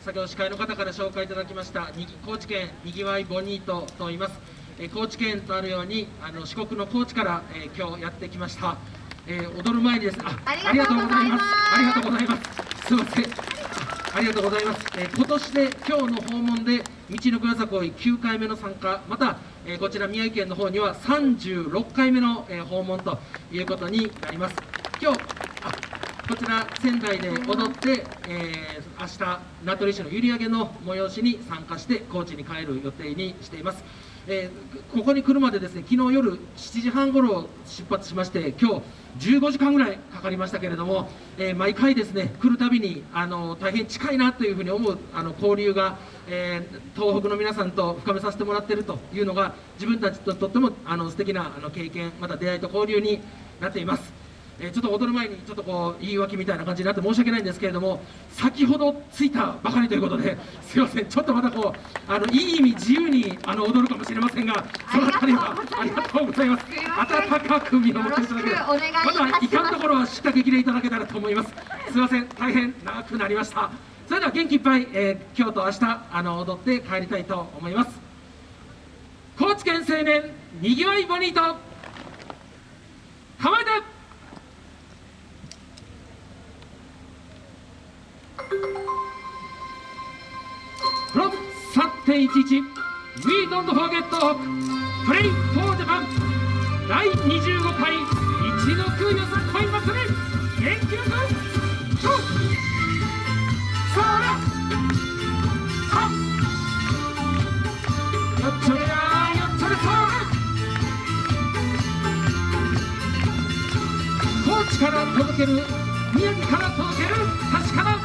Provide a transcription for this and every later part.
先ほど司会の方から紹介いただきました高知県にぎわいボニートと言います、え、高知県とあるようにあの四国の高知から、えー、今日やってきました、えー、踊る前にです。あありがとうございます。ありがとうございます。す。いません。ありがとうございます、え今年で今日の訪問で道のくよさこい9回目の参加。また、えこちら宮城県の方には36回目の、え訪問ということになります。今日こちら仙台で踊って、えー、明日名取市の閖上の催しに参加して高知に帰る予定にしています、えー、ここに来るまでですね昨日夜7時半ごろ出発しまして今日15時間ぐらいかかりましたけれども、えー、毎回ですね来るたびにあの大変近いなというふうに思うあの交流が、え東北の皆さんと深めさせてもらっているというのが自分たちととってもあの素敵なあの経験また出会いと交流になっています。えちょっと踊る前にちょっとこう言い訳みたいな感じになって申し訳ないんですけれども先ほど着いたばかりということですいません。ちょっとまたこうあのいい意味自由にあの踊るかもしれませんがその辺りはありがとうございます。温かく見守っていただければまだいかん。ところは叱咤激励いただけたらと思います。すいません。大変長くなりました。それでは元気いっぱい、えー、今日と明日あの踊って帰りたいと思います。高知県青年にぎわいボニート構え from 3.11 We don't forget to play for Japan 第25回一の空よさ恋祭り元気よくそらよっちょれやよっちょれそ高知から届ける宮城から届ける確かな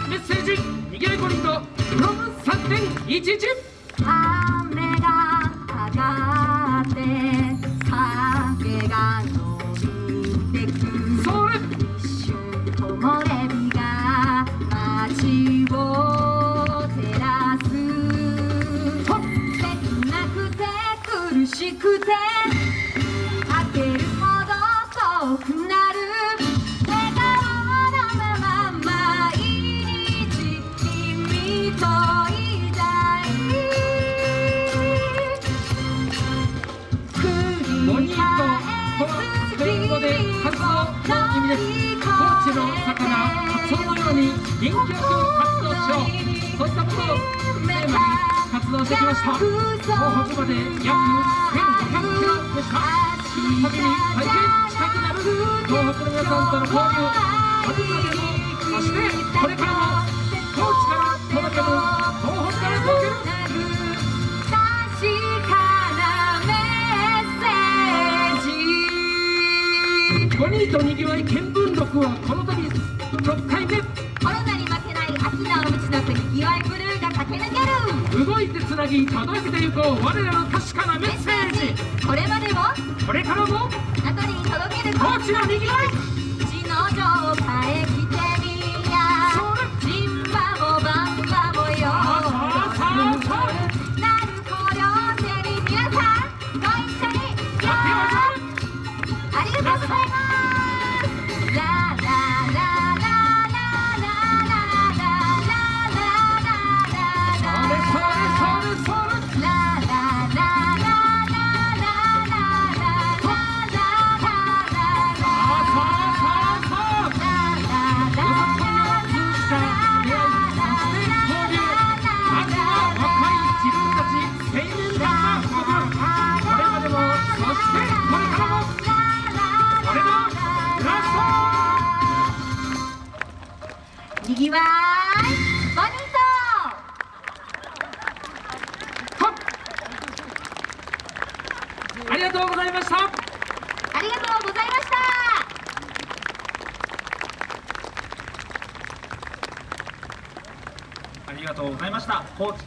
1日雨が上がって影が伸びてく。そ一瞬木漏が街を照らす。切なくて苦しくて。の魚カツオのように元気よく活動しよう。そういったことをテーマに活動してきました。東北まで約1500キロでした。旅に大変近くなる東北の皆さんとの交流5人とにぎわい見聞録はこの度6回目。コロナに負けない秋のうちのにぎわいブルーが駆け抜ける。動いてつなぎ届けてゆこう。我らの確かなメッセージ。これまでもこれからもあとに届けるこっちのにぎわい。わーいボニーありがとうございました。ありがとうございましたありがとうございました。高知県